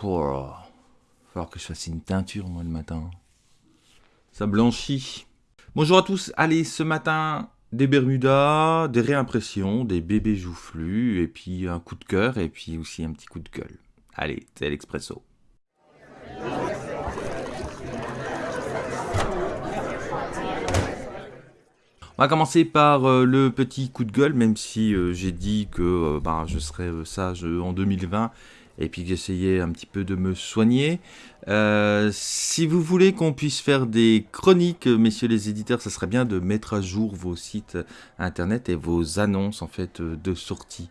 Là là. falloir que je fasse une teinture, moi, le matin. Ça blanchit. Bonjour à tous. Allez, ce matin, des Bermudas, des réimpressions, des bébés joufflus, et puis un coup de cœur, et puis aussi un petit coup de gueule. Allez, c'est l'expresso. On va commencer par euh, le petit coup de gueule, même si euh, j'ai dit que euh, bah, je serais sage en 2020 et puis que j'essayais un petit peu de me soigner. si vous voulez qu'on puisse faire des chroniques, messieurs les éditeurs, ça serait bien de mettre à jour vos sites internet et vos annonces en fait de sortie.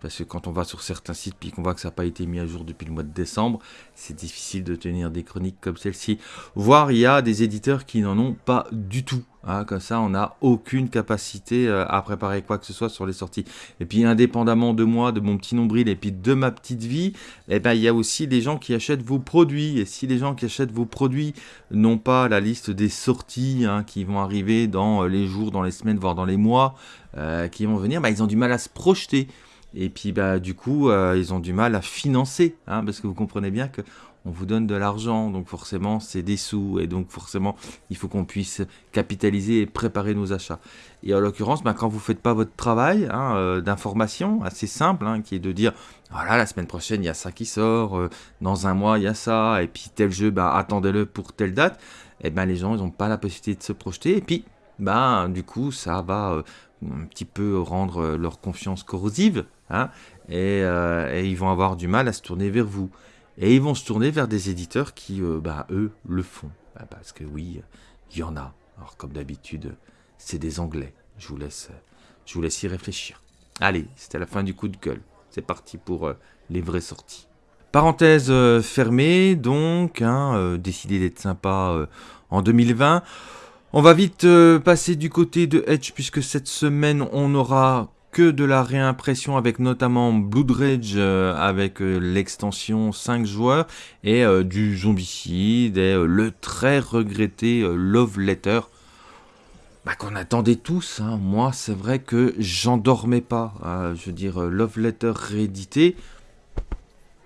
Parce que quand on va sur certains sites puis qu'on voit que ça n'a pas été mis à jour depuis le mois de décembre, c'est difficile de tenir des chroniques comme celle-ci. Voire il y a des éditeurs qui n'en ont pas du tout. Hein, comme ça, on n'a aucune capacité euh, à préparer quoi que ce soit sur les sorties. Et puis, indépendamment de moi, de mon petit nombril et puis de ma petite vie, eh ben, il y a aussi des gens qui achètent vos produits. Et si les gens qui achètent vos produits n'ont pas la liste des sorties hein, qui vont arriver dans euh, les jours, dans les semaines, voire dans les mois euh, qui vont venir, bah, ils ont du mal à se projeter. Et puis bah du coup, euh, ils ont du mal à financer, hein, parce que vous comprenez bien que on vous donne de l'argent, donc forcément c'est des sous, et donc forcément il faut qu'on puisse capitaliser et préparer nos achats. Et en l'occurrence, bah, quand vous faites pas votre travail hein, euh, d'information assez simple, hein, qui est de dire voilà la semaine prochaine il y a ça qui sort, euh, dans un mois il y a ça, et puis tel jeu, bah, attendez-le pour telle date, et eh ben les gens ils n'ont pas la possibilité de se projeter, et puis bah du coup ça va un petit peu rendre leur confiance corrosive, hein, euh, et, ils vont avoir du mal à se tourner vers vous. Et ils vont se tourner vers des éditeurs qui, euh, bah, eux, le font. Bah, parce que oui, il y en a. Alors comme d'habitude, c'est des Anglais. Je vous laisse, je vous laisse y réfléchir. Allez, c'était la fin du coup de gueule. C'est parti pour euh, les vraies sorties. Parenthèse fermée, donc, hein, décidé d'être sympa en 2020. On va vite euh, passer du côté de Edge puisque cette semaine on aura que de la réimpression avec notamment Blood Rage euh, avec euh, l'extension 5 joueurs et du zombicide et le très regretté Love Letter bah, qu'on attendait tous. Hein. Moi c'est vrai que j'en dormais pas. je veux dire Love Letter réédité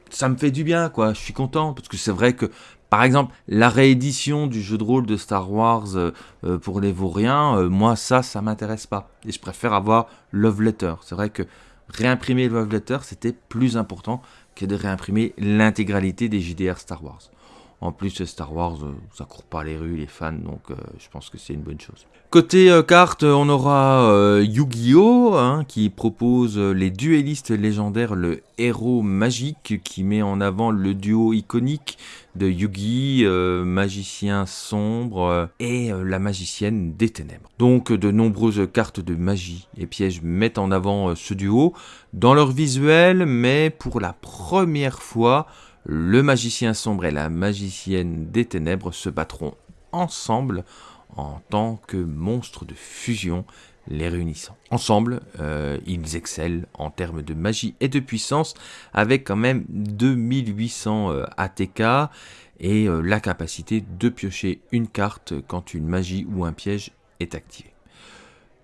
ça me fait du bien quoi. Je suis content parce que c'est vrai que par exemple, la réédition du jeu de rôle de Star Wars euh, euh, pour les vauriens, euh, moi ça, ça m'intéresse pas. Et je préfère avoir Love Letter. C'est vrai que réimprimer Love Letter, c'était plus important que de réimprimer l'intégralité des JDR Star Wars. En plus, Star Wars, ça court pas les rues, les fans, donc je pense que c'est une bonne chose. Côté carte, on aura Yu-Gi-Oh! Hein, qui propose les duellistes légendaires, le héros magique, qui met en avant le duo iconique de Yugi, euh, magicien sombre euh, et euh, la magicienne des ténèbres. Donc de nombreuses cartes de magie et pièges mettent en avant ce duo dans leur visuel, mais pour la première fois, le magicien sombre et la magicienne des ténèbres se battront ensemble en tant que monstres de fusion les réunissant. Ensemble, euh, ils excellent en termes de magie et de puissance avec quand même 2800 euh, ATK et euh, la capacité de piocher une carte quand une magie ou un piège est activé.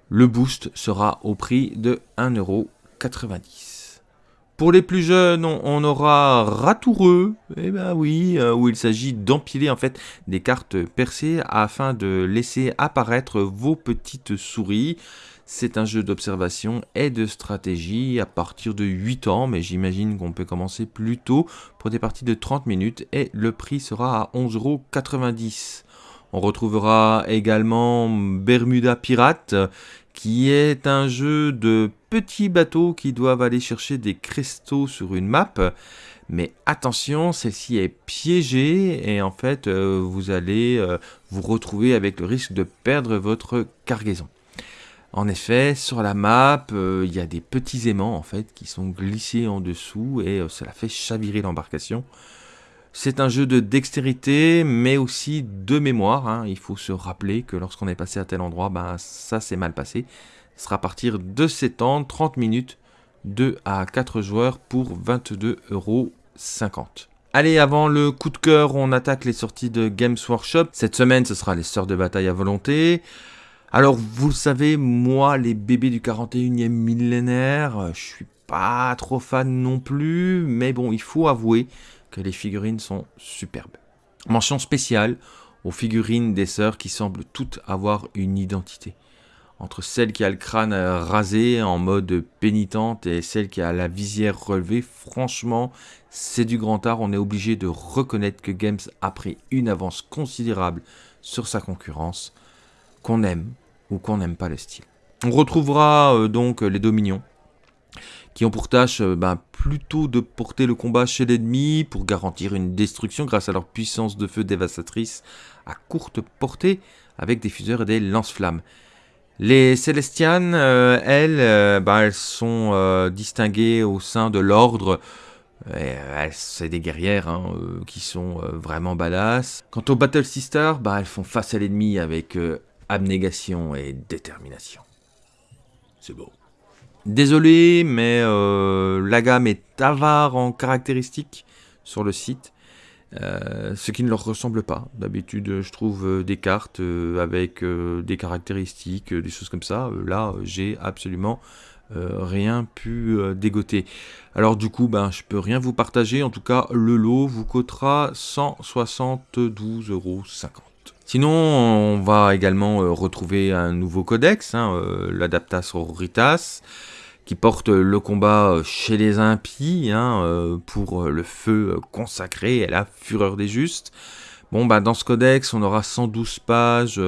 Le boost sera au prix de 1,90€. Pour les plus jeunes, on, aura Ratoureux, eh ben oui, euh, où il s'agit d'empiler en fait des cartes percées afin de laisser apparaître vos petites souris. C'est un jeu d'observation et de stratégie à partir de 8 ans, mais j'imagine qu'on peut commencer plus tôt pour des parties de 30 minutes et le prix sera à 11,90€. On retrouvera également Bermuda Pirate qui est un jeu de petits bateaux qui doivent aller chercher des cristaux sur une map. Mais attention, celle-ci est piégée et en fait, euh, vous allez euh, vous retrouver avec le risque de perdre votre cargaison. En effet, sur la map, euh, il y a des petits aimants en fait qui sont glissés en dessous et cela fait chavirer l'embarcation. C'est un jeu de dextérité, mais aussi de mémoire. Hein. Il faut se rappeler que lorsqu'on est passé à tel endroit, ben, ça s'est mal passé. Ce sera à partir de 7 ans, 30 minutes, 2 à 4 joueurs pour 22,50€. Allez, avant le coup de cœur, on attaque les sorties de Games Workshop. Cette semaine, ce sera les Sœurs de bataille à volonté. Alors, vous le savez, moi, les bébés du 41e millénaire, je suis pas trop fan non plus, mais bon, il faut avouer que les figurines sont superbes. Mention spéciale aux figurines des sœurs qui semblent toutes avoir une identité. Entre celle qui a le crâne rasé en mode pénitente et celle qui a la visière relevée, franchement, c'est du grand art. On est obligé de reconnaître que Games a pris une avance considérable sur sa concurrence, qu'on aime ou qu'on n'aime pas le style. On retrouvera euh, donc les Dominions, qui ont pour tâche euh, ben, plutôt de porter le combat chez l'ennemi pour garantir une destruction grâce à leur puissance de feu dévastatrice à courte portée avec des fuseurs et des lance-flammes. Les Célestianes, euh, elles, ben, elles sont distinguées au sein de l'ordre. C'est des guerrières hein, qui sont vraiment badass. Quant aux Battle Sisters, ben, elles font face à l'ennemi avec abnégation et détermination. C'est beau. Désolé, mais euh, la gamme est avare en caractéristiques sur le site, euh, ce qui ne leur ressemble pas. D'habitude, je trouve euh, des cartes avec des caractéristiques, des choses comme ça. là, j'ai absolument rien pu dégoter. Alors du coup, ben, je peux rien vous partager. En tout cas, le lot vous coûtera 172,50 euros. Sinon, on va également retrouver un nouveau codex, hein, l'Adaptas Auroritas, qui porte le combat euh, chez les impies, hein, pour le feu consacré et la fureur des justes. Bon, bah, dans ce codex, on aura 112 pages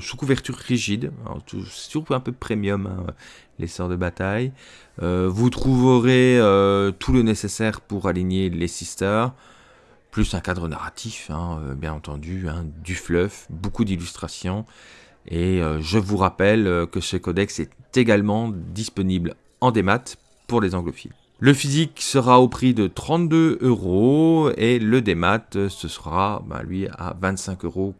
sous couverture rigide. C'est toujours un peu premium, hein, les sorts de bataille. vous trouverez tout le nécessaire pour aligner les sisters plus un cadre narratif, hein, euh, bien entendu, du fluff, beaucoup d'illustrations. Et euh, je vous rappelle euh, que ce codex est également disponible en démat pour les anglophiles. Le physique sera au prix de 32 euros et le démat, ce sera bah, lui à 25,99 euros.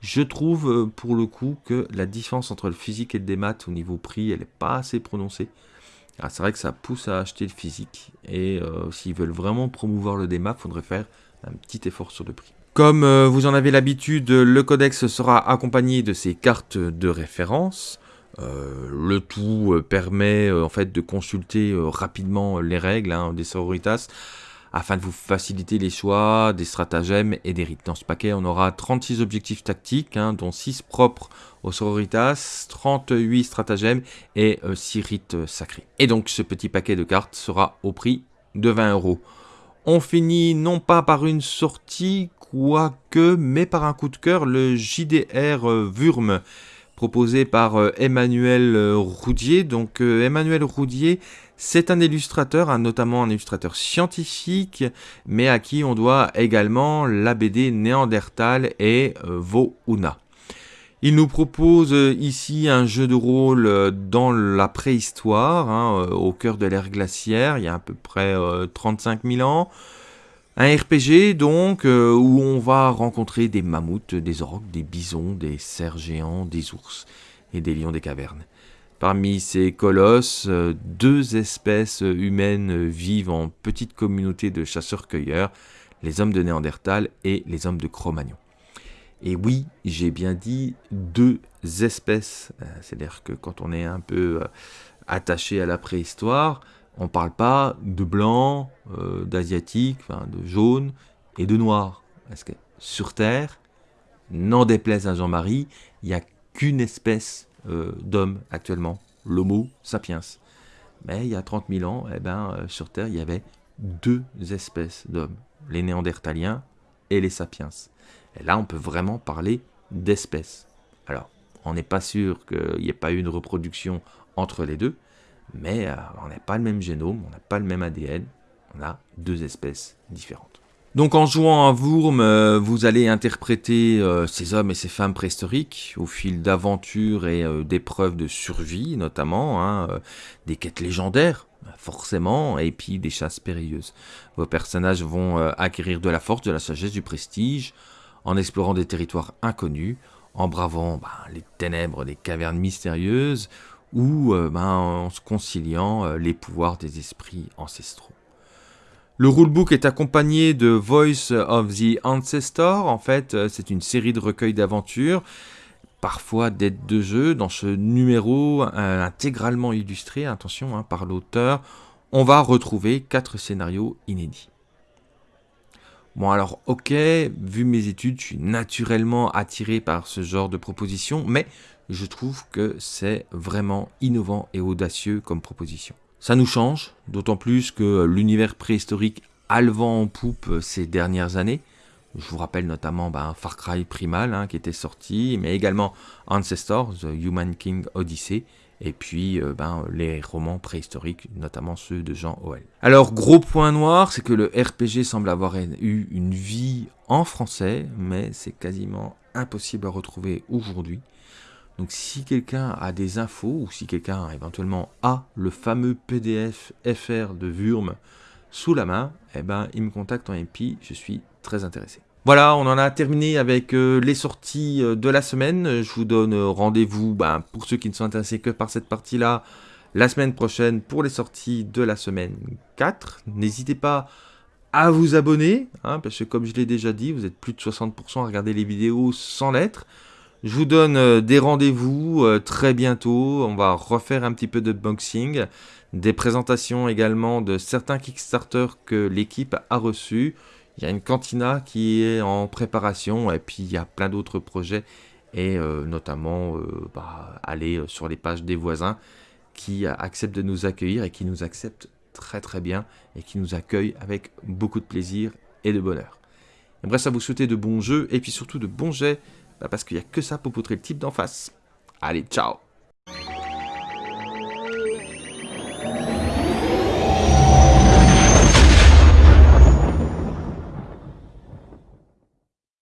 Je trouve pour le coup que la différence entre le physique et le démat au niveau prix, elle n'est pas assez prononcée. Ah, c'est vrai que ça pousse à acheter le physique. Et euh, s'ils veulent vraiment promouvoir le démat, il faudrait faire un petit effort sur le prix. Comme euh, vous en avez l'habitude, le codex sera accompagné de ces cartes de référence. Euh, le tout permet en fait de consulter rapidement les règles hein, des sororitas afin de vous faciliter les choix des stratagèmes et des rites. Dans ce paquet, on aura 36 objectifs tactiques, hein, dont 6 propres aux sororitas, 38 stratagèmes et 6 euh, rites euh, sacrés. Et donc ce petit paquet de cartes sera au prix de 20 euros. On finit non pas par une sortie, quoique, mais par un coup de cœur, le JDR Wurm, euh, proposé par Emmanuel Roudier. Donc Emmanuel Roudier, c'est un illustrateur, notamment un illustrateur scientifique, mais à qui on doit également la BD Néandertal et euh, Vouna. Il nous propose euh, ici un jeu de rôle euh, dans la préhistoire, hein, au cœur de l'ère glaciaire, il y a à peu près 35 000 ans. Un RPG donc, où on va rencontrer des mammouths, des orques, des bisons, des cerfs géants, des ours et des lions des cavernes. Parmi ces colosses, euh, deux espèces humaines vivent en petite communauté de chasseurs-cueilleurs, les hommes de Néandertal et les hommes de Cro-Magnon. Et oui, j'ai bien dit deux espèces. Euh, c'est-à-dire que quand on est un peu euh, attaché à la préhistoire, on ne parle pas de blanc, d'asiatique, de jaune et de noir. Parce que sur Terre, n'en déplaise à Jean-Marie, il n'y a qu'une espèce euh, d'hommes actuellement, l'Homo sapiens. Mais il y a 30 000 ans, eh ben, euh, sur Terre, il y avait deux espèces d'hommes, les néandertaliens et les sapiens. Et là, on peut vraiment parler d'espèces. Alors, on n'est pas sûr qu'il n'y ait pas eu une reproduction entre les deux, mais euh, on n'a pas le même génome, on n'a pas le même ADN, on a deux espèces différentes. Donc en jouant à Wurm, euh, vous allez interpréter euh, ces hommes et ces femmes préhistoriques au fil d'aventures et d'épreuves de survie notamment, hein, des quêtes légendaires forcément, et puis des chasses périlleuses. Vos personnages vont acquérir de la force, de la sagesse, du prestige, en explorant des territoires inconnus, en bravant ben, les ténèbres des cavernes mystérieuses, ou ben, en se conciliant les pouvoirs des esprits ancestraux. Le rulebook est accompagné de Voice of the Ancestor. En fait, euh, c'est une série de recueils d'aventures, parfois d'aides de jeu. Dans ce numéro euh, intégralement illustré, attention, hein, par l'auteur, on va retrouver quatre scénarios inédits. Bon alors ok, vu mes études, je suis naturellement attiré par ce genre de proposition, mais je trouve que c'est vraiment innovant et audacieux comme proposition. Ça nous change, d'autant plus que l'univers préhistorique a le vent en poupe ces dernières années. Je vous rappelle notamment ben, Far Cry Primal hein, qui était sorti, mais également Ancestor, The Human King Odyssey, et puis euh, ben, les romans préhistoriques, notamment ceux de Jean Howell. Alors, gros point noir, c'est que le RPG semble avoir eu une vie en français, mais c'est quasiment impossible à retrouver aujourd'hui. Donc si quelqu'un a des infos, ou si quelqu'un éventuellement a le fameux PDF FR de Wurm sous la main, eh ben, il me contacte en MP, je suis très intéressé. Voilà, on en a terminé avec euh, les sorties euh, de la semaine. Je vous donne euh, rendez-vous, ben, pour ceux qui ne sont intéressés que par cette partie-là, la semaine prochaine pour les sorties de la semaine 4. N'hésitez pas à vous abonner, hein, parce que comme je l'ai déjà dit, vous êtes plus de 60% à regarder les vidéos sans lettres. Je vous donne des rendez-vous très bientôt. On va refaire un petit peu de boxing, des présentations également de certains Kickstarter que l'équipe a reçus. Il y a une cantina qui est en préparation et puis il y a plein d'autres projets et euh, notamment euh, bah, aller sur les pages des voisins qui acceptent de nous accueillir et qui nous acceptent très très bien et qui nous accueillent avec beaucoup de plaisir et de bonheur. bref, à vous souhaiter de bons jeux et puis surtout de bons jets bah, parce qu'il n'y a que ça pour poutrer le type d'en face. Allez, ciao